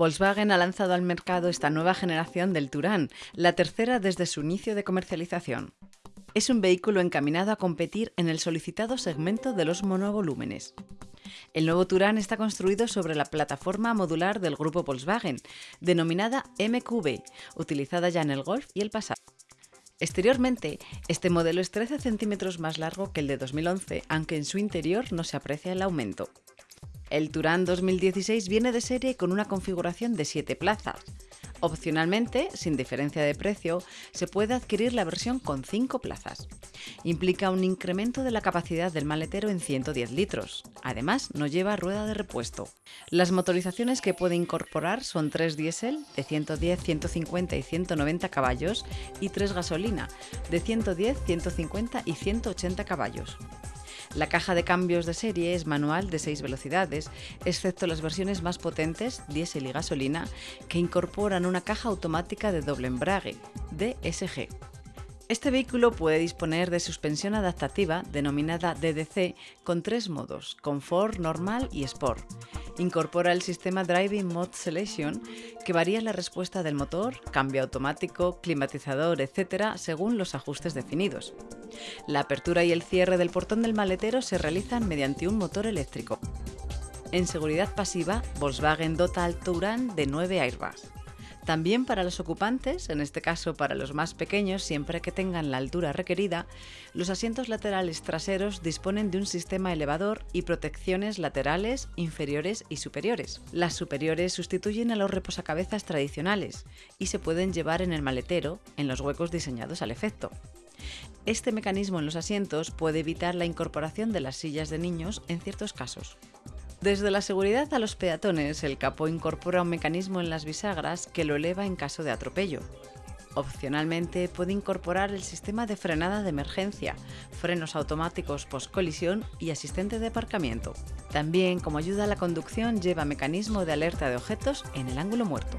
Volkswagen ha lanzado al mercado esta nueva generación del Touran, la tercera desde su inicio de comercialización. Es un vehículo encaminado a competir en el solicitado segmento de los monovolúmenes. El nuevo Touran está construido sobre la plataforma modular del grupo Volkswagen, denominada MQB, utilizada ya en el Golf y el Passat. Exteriormente, este modelo es 13 centímetros más largo que el de 2011, aunque en su interior no se aprecia el aumento. El Touran 2016 viene de serie con una configuración de 7 plazas. Opcionalmente, sin diferencia de precio, se puede adquirir la versión con 5 plazas. Implica un incremento de la capacidad del maletero en 110 litros. Además, no lleva rueda de repuesto. Las motorizaciones que puede incorporar son 3 diésel de 110, 150 y 190 caballos y 3 gasolina de 110, 150 y 180 caballos. La caja de cambios de serie es manual de 6 velocidades, excepto las versiones más potentes, diésel y gasolina, que incorporan una caja automática de doble embrague, DSG. Este vehículo puede disponer de suspensión adaptativa denominada DDC con tres modos, Confort, Normal y Sport. Incorpora el sistema Driving Mode Selection que varía la respuesta del motor, cambio automático, climatizador, etc. según los ajustes definidos. La apertura y el cierre del portón del maletero se realizan mediante un motor eléctrico. En seguridad pasiva, Volkswagen dota al Touran de 9 airbags. También para los ocupantes, en este caso para los más pequeños, siempre que tengan la altura requerida, los asientos laterales traseros disponen de un sistema elevador y protecciones laterales, inferiores y superiores. Las superiores sustituyen a los reposacabezas tradicionales y se pueden llevar en el maletero, en los huecos diseñados al efecto. Este mecanismo en los asientos puede evitar la incorporación de las sillas de niños en ciertos casos. Desde la seguridad a los peatones, el capó incorpora un mecanismo en las bisagras que lo eleva en caso de atropello. Opcionalmente puede incorporar el sistema de frenada de emergencia, frenos automáticos post-colisión y asistente de aparcamiento. También, como ayuda a la conducción, lleva mecanismo de alerta de objetos en el ángulo muerto.